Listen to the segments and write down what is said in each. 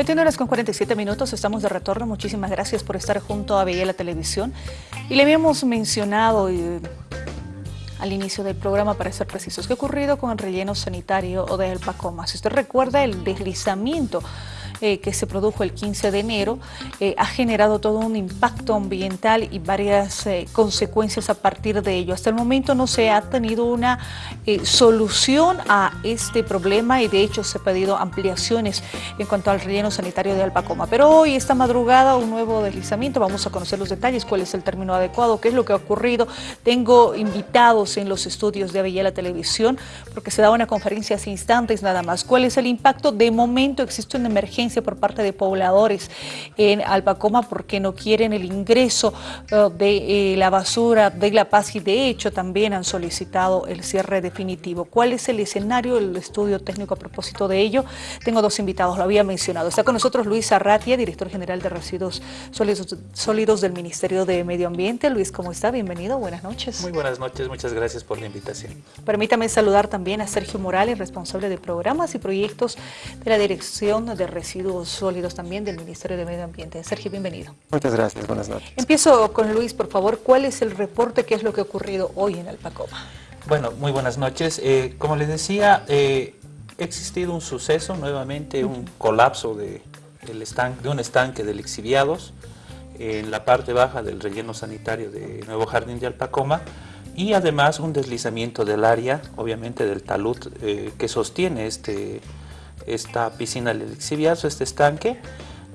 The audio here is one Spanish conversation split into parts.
21 horas con 47 minutos, estamos de retorno. Muchísimas gracias por estar junto a Veía la Televisión. Y le habíamos mencionado eh, al inicio del programa, para ser precisos, qué ha ocurrido con el relleno sanitario o de El Pacoma. Si usted recuerda el deslizamiento eh, que se produjo el 15 de enero eh, ha generado todo un impacto ambiental y varias eh, consecuencias a partir de ello. Hasta el momento no se ha tenido una solución a este problema y de hecho se ha pedido ampliaciones en cuanto al relleno sanitario de Alpacoma. Pero hoy, esta madrugada, un nuevo deslizamiento, vamos a conocer los detalles, cuál es el término adecuado, qué es lo que ha ocurrido. Tengo invitados en los estudios de Avella Televisión porque se da una conferencia hace instantes nada más. ¿Cuál es el impacto? De momento existe una emergencia por parte de pobladores en Alpacoma porque no quieren el ingreso eh, de eh, la basura de La Paz y de hecho también han solicitado el cierre definitivo. ¿Cuál es el escenario, el estudio técnico a propósito de ello? Tengo dos invitados, lo había mencionado. Está con nosotros Luis Arratia, director general de Residuos Sólidos, Sólidos del Ministerio de Medio Ambiente. Luis, ¿cómo está? Bienvenido, buenas noches. Muy buenas noches, muchas gracias por la invitación. Permítame saludar también a Sergio Morales, responsable de programas y proyectos de la Dirección de Residuos sólidos también del Ministerio de Medio Ambiente. Sergio, bienvenido. Muchas gracias, buenas noches. Empiezo con Luis, por favor. ¿Cuál es el reporte? ¿Qué es lo que ha ocurrido hoy en Alpacoma? Bueno, muy buenas noches. Eh, como les decía, eh, ha existido un suceso, nuevamente un colapso de, de un estanque de lixiviados en la parte baja del relleno sanitario de Nuevo Jardín de Alpacoma y además un deslizamiento del área, obviamente del talud eh, que sostiene este esta piscina del lixiviazo, este estanque,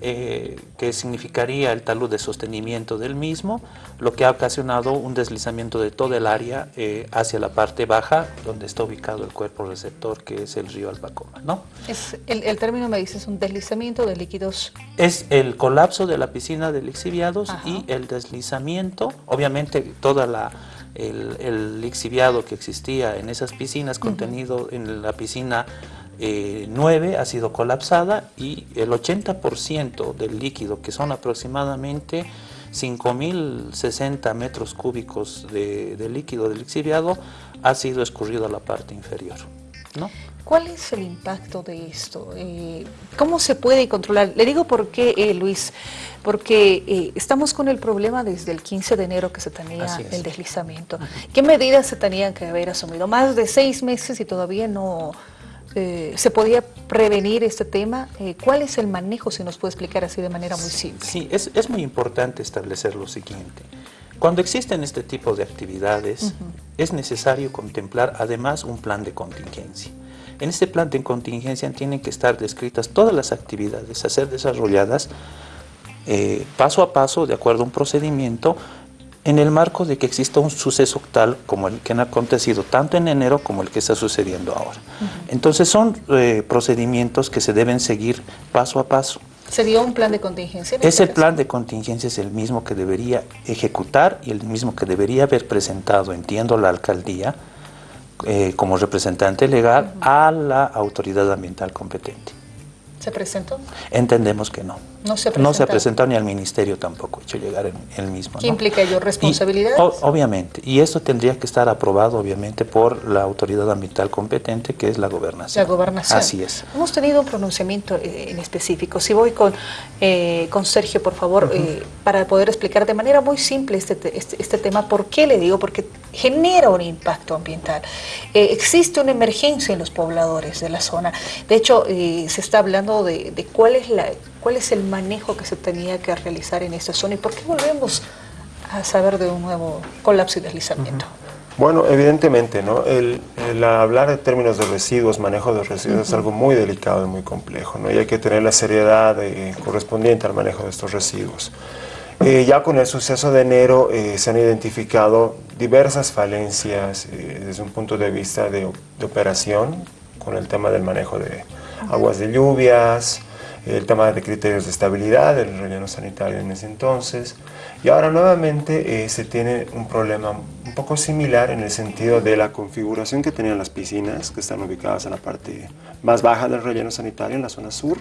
eh, que significaría el talud de sostenimiento del mismo, lo que ha ocasionado un deslizamiento de toda el área eh, hacia la parte baja, donde está ubicado el cuerpo receptor, que es el río Albacoma. ¿no? Es el, término me dice es un deslizamiento de líquidos. Es el colapso de la piscina de lixiviados y el deslizamiento, obviamente toda la el, el lixiviado que existía en esas piscinas, contenido en la piscina 9 eh, ha sido colapsada y el 80% del líquido, que son aproximadamente 5.060 metros cúbicos de, líquido del lixiviado, ha sido escurrido a la parte inferior. ¿no? ¿Cuál es el impacto de esto? Eh, ¿Cómo se puede controlar? Le digo por qué, eh, Luis, porque estamos con el problema desde el 15 de enero que se tenía el deslizamiento. ¿Qué medidas se tenían que haber asumido? Más de seis meses y todavía no, eh, se podía prevenir este tema? Eh, ¿Cuál es el manejo, si nos puede explicar así de manera muy simple? Sí, es, es muy importante establecer lo siguiente. Cuando existen este tipo de actividades, es necesario contemplar además un plan de contingencia. En este plan de contingencia tienen que estar descritas todas las actividades a ser desarrolladas eh, paso a paso, de acuerdo a un procedimiento, en el marco de que exista un suceso tal como el que ha acontecido tanto en enero como el que está sucediendo ahora. Entonces son eh, procedimientos que se deben seguir paso a paso. ¿Sería un plan de contingencia? Ese plan de contingencia es el mismo que debería ejecutar y el mismo que debería haber presentado, entiendo, la alcaldía eh, como representante legal a la autoridad ambiental competente. ¿Se presentó? Entendemos que no. No se, no se ha presentado ni al ministerio tampoco, hecho llegar el, mismo. ¿Qué implica ello? ¿Responsabilidades? obviamente, y esto tendría que estar aprobado obviamente por la autoridad ambiental competente que es la gobernación. La gobernación. Así es. Hemos tenido un pronunciamiento eh, en específico. Si voy con, eh, con Sergio, por favor, eh, para poder explicar de manera muy simple este, este, este, tema. ¿Por qué le digo? Porque genera un impacto ambiental. existe una emergencia en los pobladores de la zona. De hecho, se está hablando de, de cuál es la cuál es el manejo que se tenía que realizar en esta zona y por qué volvemos a saber de un nuevo colapso y deslizamiento. Bueno, evidentemente, ¿no? El, hablar de términos de residuos, manejo de residuos, es algo muy delicado y muy complejo, ¿no? Y hay que tener la seriedad eh, correspondiente al manejo de estos residuos. Eh, ya con el suceso de enero eh, se han identificado diversas falencias desde un punto de vista de, de, operación, con el tema del manejo de aguas de lluvias, el tema de criterios de estabilidad del relleno sanitario en ese entonces. Y ahora nuevamente eh, se tiene un problema un poco similar en el sentido de la configuración que tenían las piscinas, que están ubicadas en la parte más baja del relleno sanitario, en la zona sur.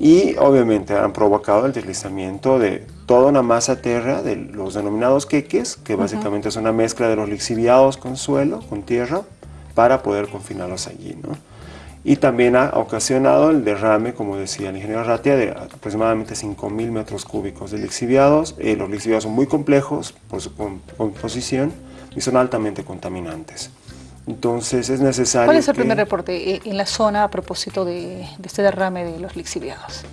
Y obviamente han provocado el deslizamiento de toda una masa tierra de los denominados queques, que básicamente es una mezcla de los lixiviados con suelo, con tierra, para poder confinarlos allí. ¿no? y también ha ocasionado el derrame, como decía el ingeniero Ratia, de aproximadamente 5.000 metros cúbicos de lixiviados. Eh, los lixiviados son muy complejos por su composición y son altamente contaminantes. Entonces es necesario... ¿Cuál es el primer reporte eh, en la zona a propósito de, este derrame de los lixiviados?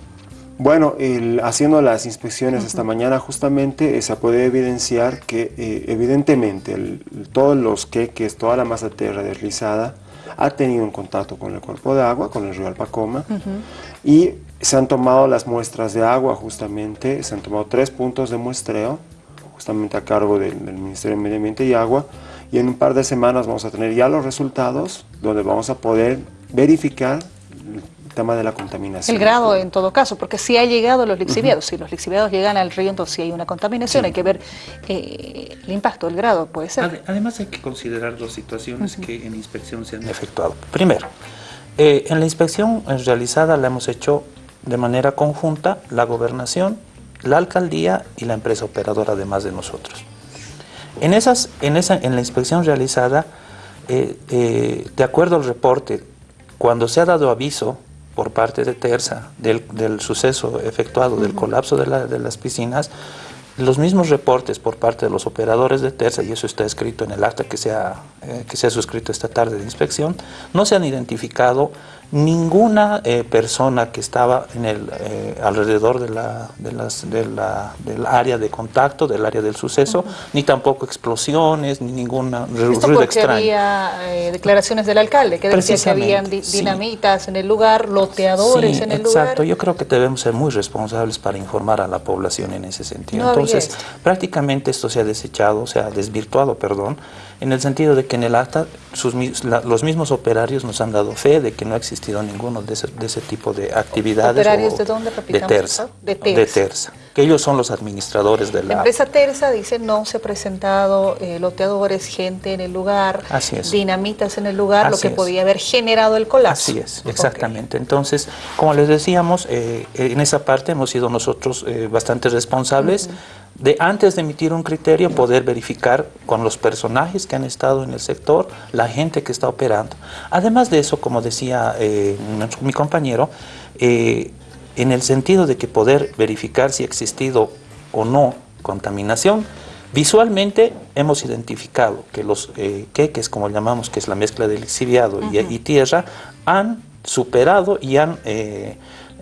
Bueno, haciendo las inspecciones esta mañana justamente eh, se puede evidenciar que evidentemente todos los queques, toda la masa de tierra deslizada, ha tenido un contacto con el cuerpo de agua, con el río Alpacoma, y se han tomado las muestras de agua justamente, se han tomado tres puntos de muestreo, justamente a cargo del, Ministerio de Medio Ambiente y Agua, y en un par de semanas vamos a tener ya los resultados, donde vamos a poder verificar tema de la contaminación. El grado en todo caso, porque si ha llegado los lixiviados, si los lixiviados llegan al río, entonces si hay una contaminación, hay que ver eh, el impacto, el grado, puede ser. Además hay que considerar dos situaciones que en inspección se han efectuado. Primero, eh, en la inspección realizada la hemos hecho de manera conjunta la gobernación, la alcaldía y la empresa operadora además de nosotros. En, esas, en, esa, en la inspección realizada, eh, de acuerdo al reporte, cuando se ha dado aviso por parte de Terza del, suceso efectuado, del colapso de, las piscinas, los mismos reportes por parte de los operadores de Terza, y eso está escrito en el acta que se ha, eh, que se ha suscrito esta tarde de inspección, no se han identificado ninguna eh, persona que estaba en el, eh, alrededor de la, de las, de la, del área de contacto, del área del suceso, ni tampoco explosiones, ni ninguna Esto porque había eh, declaraciones del alcalde, que decía que habían dinamitas en el lugar, loteadores en el lugar. Exacto, yo creo que debemos ser muy responsables para informar a la población en ese sentido. Entonces, prácticamente esto se ha desechado, se ha desvirtuado, perdón, en el sentido de que en el acta sus, los mismos operarios nos han dado fe de que no existido ninguno de ese, de ese tipo de actividades. ¿Operarios de dónde, De Terza, de Terza. que ellos son los administradores de la... La empresa Terza dice no se ha presentado eh, loteadores, gente en el lugar, dinamitas en el lugar, lo que podía haber generado el colapso. Así es, exactamente. Entonces, como les decíamos, eh, en esa parte hemos sido nosotros eh, bastante responsables de antes de emitir un criterio poder verificar con los personajes que han estado en el sector, la gente que está operando. Además de eso, como decía eh, mi compañero, eh, en el sentido de que poder verificar si ha existido o no contaminación, visualmente hemos identificado que los eh, queques, como llamamos, que es la mezcla del exhibiado y, tierra, han superado y han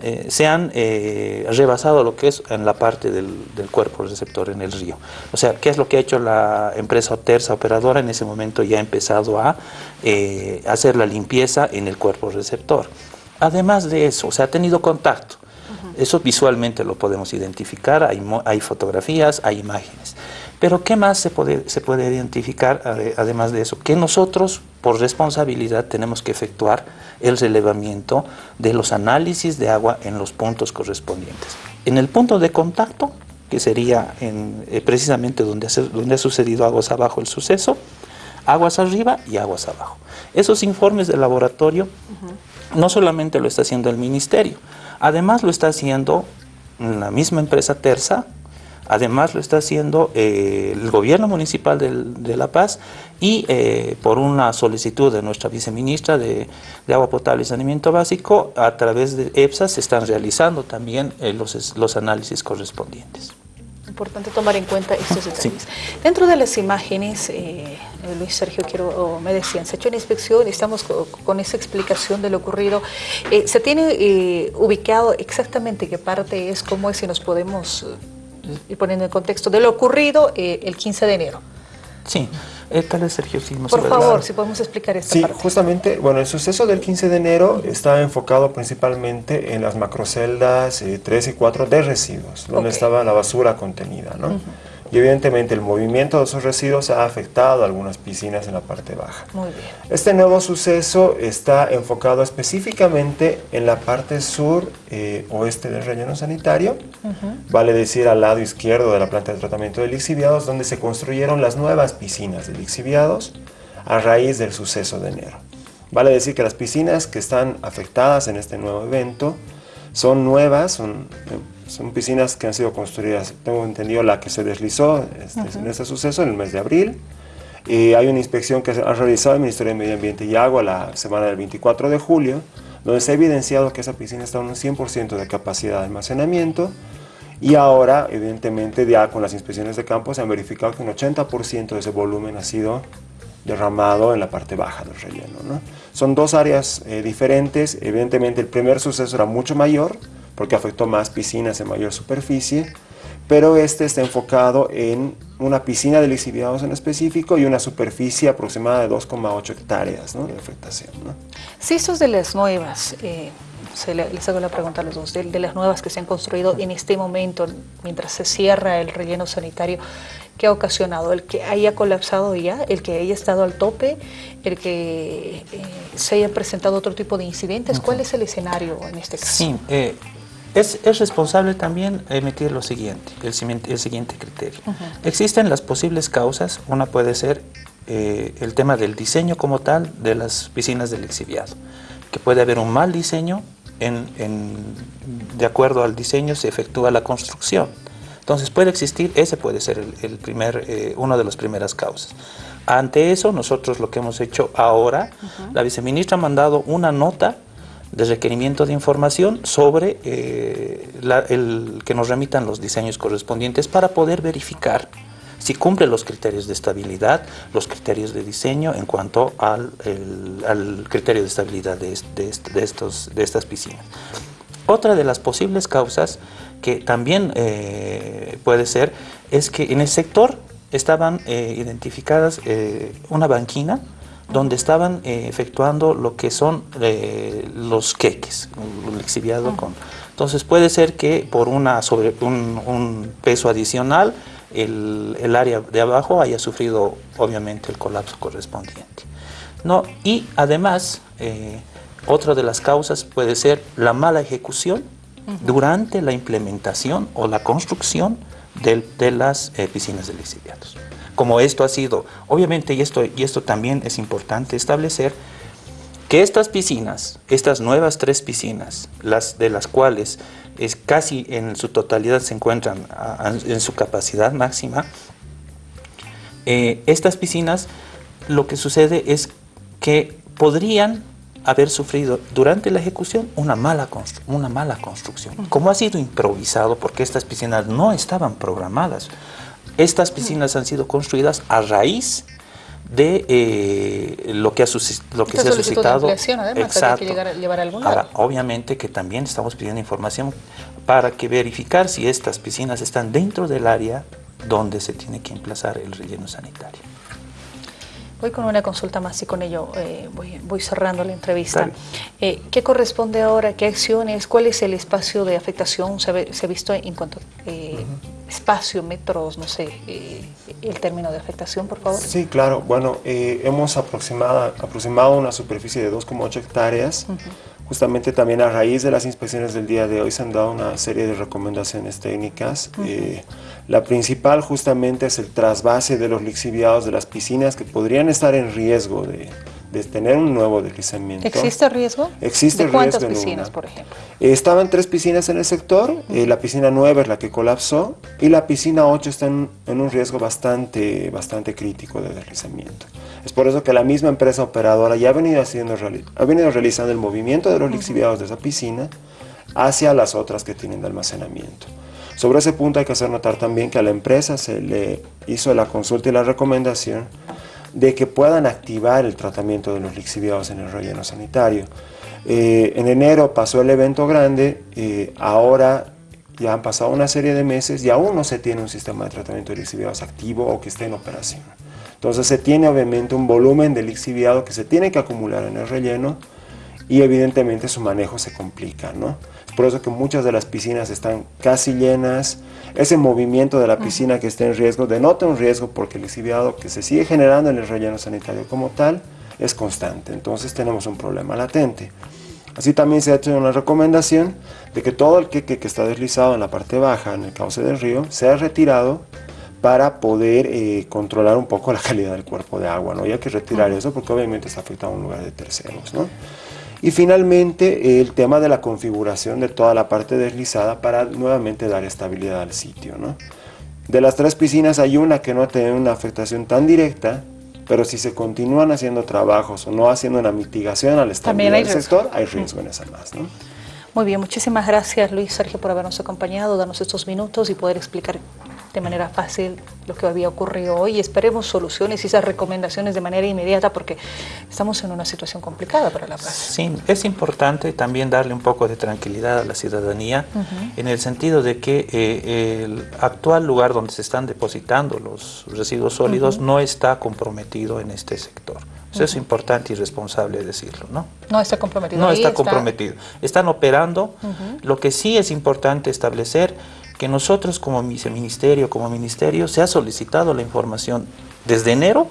eh, se han eh, rebasado lo que es en la parte del, cuerpo receptor en el río. O sea, ¿qué es lo que ha hecho la empresa Terza operadora? En ese momento ya ha empezado a eh, hacer la limpieza en el cuerpo receptor. Además de eso, se ha tenido contacto. Eso visualmente lo podemos identificar, hay, hay fotografías, hay imágenes. Pero ¿qué más se puede, se puede identificar además de eso? Que nosotros, por responsabilidad, tenemos que efectuar el relevamiento de los análisis de agua en los puntos correspondientes. En el punto de contacto, que sería en, eh, precisamente donde, donde ha sucedido aguas abajo el suceso, aguas arriba y aguas abajo. Esos informes de laboratorio no solamente lo está haciendo el ministerio, además lo está haciendo la misma empresa Terza, Además lo está haciendo eh, el gobierno municipal de, La Paz y eh, por una solicitud de nuestra viceministra de, Agua Potable y Saneamiento Básico, a través de EPSA se están realizando también eh, los, los análisis correspondientes. Importante tomar en cuenta estos detalles. Dentro de las imágenes, Luis Sergio, quiero, me decían, se ha hecho una inspección y estamos con, esa explicación de lo ocurrido. ¿Se tiene ubicado exactamente qué parte es, cómo es, si nos podemos y poniendo en contexto de lo ocurrido eh, el 15 de enero. Sí, eh, tal vez Sergio sí Por favor, si podemos explicar esta sí, justamente, bueno, el suceso del 15 de enero está enfocado principalmente en las macroceldas 3 eh, y 4 de residuos, donde estaba la basura contenida, ¿no? Y evidentemente el movimiento de esos residuos ha afectado a algunas piscinas en la parte baja. Muy bien. Este nuevo suceso está enfocado específicamente en la parte sur eh, oeste del relleno sanitario, vale decir al lado izquierdo de la planta de tratamiento de lixiviados, donde se construyeron las nuevas piscinas de lixiviados a raíz del suceso de enero. Vale decir que las piscinas que están afectadas en este nuevo evento son nuevas, son son piscinas que han sido construidas, tengo entendido la que se deslizó este, en este suceso en el mes de abril, Eh, hay una inspección que ha realizado el Ministerio de Medio Ambiente y Agua la semana del 24 de julio, donde se ha evidenciado que esa piscina está en un 100% de capacidad de almacenamiento y ahora, evidentemente, ya con las inspecciones de campo se han verificado que un 80% de ese volumen ha sido derramado en la parte baja del relleno. ¿no? Son dos áreas eh, diferentes, evidentemente el primer suceso era mucho mayor, porque afectó más piscinas en mayor superficie, pero este está enfocado en una piscina de lixiviados en específico y una superficie aproximada de 2,8 hectáreas ¿no? de afectación. ¿no? Si estos de las nuevas, eh, se les hago la pregunta a los dos, de, de, las nuevas que se han construido en este momento, mientras se cierra el relleno sanitario, ¿qué ha ocasionado? ¿El que haya colapsado ya? ¿El que haya estado al tope? ¿El que eh, se hayan presentado otro tipo de incidentes? ¿Cuál es el escenario en este caso? Sí, eh, es, es, responsable también emitir lo siguiente, el, el siguiente criterio. Uh -huh. Existen las posibles causas, una puede ser eh, el tema del diseño como tal de las piscinas del exhibiado, que puede haber un mal diseño, en, en, de acuerdo al diseño se efectúa la construcción. Entonces puede existir, ese puede ser el, el primer, eh, una de las primeras causas. Ante eso, nosotros lo que hemos hecho ahora, uh -huh. la viceministra ha mandado una nota de requerimiento de información sobre eh, el, que nos remitan los diseños correspondientes para poder verificar si cumple los criterios de estabilidad, los criterios de diseño en cuanto al, al criterio de estabilidad de, de, estos, de estas piscinas. Otra de las posibles causas que también eh, puede ser es que en el sector estaban eh, identificadas una banquina donde estaban eh, efectuando lo que son eh, los queques, el exhibiado uh. con. Entonces puede ser que por una sobre un, un peso adicional el, el, área de abajo haya sufrido obviamente el colapso correspondiente. No, y además, eh, otra de las causas puede ser la mala ejecución uh -huh. durante la implementación o la construcción de, de las piscinas de lixiviados como esto ha sido, obviamente, y esto, y esto también es importante establecer, que estas piscinas, estas nuevas tres piscinas, las de las cuales es casi en su totalidad se encuentran a, a, en su capacidad máxima, eh, estas piscinas lo que sucede es que podrían haber sufrido durante la ejecución una mala, una mala construcción. Como ha sido improvisado, porque estas piscinas no estaban programadas, estas piscinas han sido construidas a raíz de eh, lo que, ha lo que se ha suscitado. De además, Exacto. Que llegar, llevar a Ahora, obviamente que también estamos pidiendo información para que verificar si estas piscinas están dentro del área donde se tiene que emplazar el relleno sanitario. Voy con una consulta más y con ello eh, voy, voy, cerrando la entrevista. Eh, ¿Qué corresponde ahora? ¿Qué acciones? ¿Cuál es el espacio de afectación? ¿Se, ve, se ha visto en cuanto eh, uh -huh. Espacio, metros, no sé, eh, el término de afectación, por favor? Sí, claro. Bueno, eh, hemos aproximado, aproximado una superficie de 2,8 hectáreas. Uh -huh. Justamente también a raíz de las inspecciones del día de hoy se han dado una serie de recomendaciones técnicas. Uh -huh. La principal justamente es el trasvase de los lixiviados de las piscinas que podrían estar en riesgo de, de tener un nuevo deslizamiento. ¿Existe riesgo? Existe ¿De cuántas riesgo piscinas, una. por ejemplo? Eh, estaban tres piscinas en el sector, uh -huh. eh, la piscina 9 es la que colapsó y la piscina 8 está en, en, un riesgo bastante, bastante crítico de deslizamiento. Es por eso que la misma empresa operadora ya ha venido, haciendo, ha venido realizando el movimiento de los lixiviados uh -huh. de esa piscina hacia las otras que tienen de almacenamiento. Sobre ese punto hay que hacer notar también que a la empresa se le hizo la consulta y la recomendación de que puedan activar el tratamiento de los lixiviados en el relleno sanitario. Eh, en enero pasó el evento grande, eh, ahora ya han pasado una serie de meses y aún no se tiene un sistema de tratamiento de lixiviados activo o que esté en operación. Entonces se tiene obviamente un volumen de lixiviado que se tiene que acumular en el relleno y evidentemente su manejo se complica, ¿no? Por eso que muchas de las piscinas están casi llenas. Ese movimiento de la piscina que está en riesgo denota un riesgo porque el lixiviado que se sigue generando en el relleno sanitario como tal es constante. Entonces tenemos un problema latente. Así también se ha hecho una recomendación de que todo el queque que está deslizado en la parte baja, en el cauce del río, sea retirado para poder eh, controlar un poco la calidad del cuerpo de agua. ¿no? Y hay que retirar eso porque obviamente está afectando a un lugar de terceros. ¿no? Y finalmente el tema de la configuración de toda la parte deslizada para nuevamente dar estabilidad al sitio. ¿no? De las tres piscinas hay una que no ha tenido una afectación tan directa, pero si se continúan haciendo trabajos o no haciendo una mitigación al estabilidad del sector, hay riesgo en esa más. ¿no? Muy bien, muchísimas gracias Luis Sergio por habernos acompañado, darnos estos minutos y poder explicar de manera fácil lo que había ocurrido hoy y esperemos soluciones y esas recomendaciones de manera inmediata porque estamos en una situación complicada para la paz. Sí, es importante también darle un poco de tranquilidad a la ciudadanía en el sentido de que eh, el actual lugar donde se están depositando los residuos sólidos no está comprometido en este sector. Eso es importante y responsable decirlo, ¿no? No está comprometido. No está, comprometido. Están operando. Lo que sí es importante establecer que nosotros como viceministerio, como ministerio, se ha solicitado la información desde enero,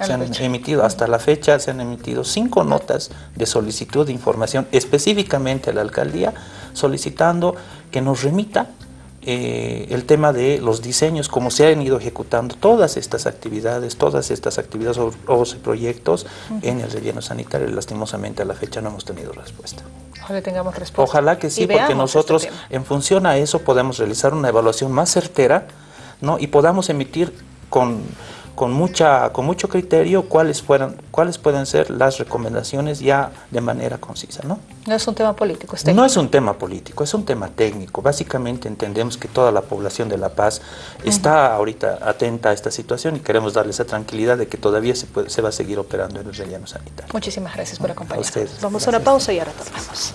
se han emitido hasta la fecha, se han emitido cinco notas de solicitud de información específicamente a la alcaldía, solicitando que nos remita eh, el tema de los diseños, cómo se han ido ejecutando todas estas actividades, todas estas actividades o, proyectos en el relleno sanitario. Lastimosamente a la fecha no hemos tenido respuesta. Ojalá tengamos respuesta. Ojalá que sí, porque este nosotros en función a eso podemos realizar una evaluación más certera ¿no? y podamos emitir con con, mucha, con mucho criterio cuáles, fueran, cuáles pueden ser las recomendaciones ya de manera concisa. ¿no? no es un tema político, es No es un tema político, es un tema técnico. Básicamente entendemos que toda la población de La Paz está ahorita atenta a esta situación y queremos darle esa tranquilidad de que todavía se, puede, se va a seguir operando en el relleno sanitario. Muchísimas gracias por acompañarnos. Vamos a una pausa y ahora retornamos.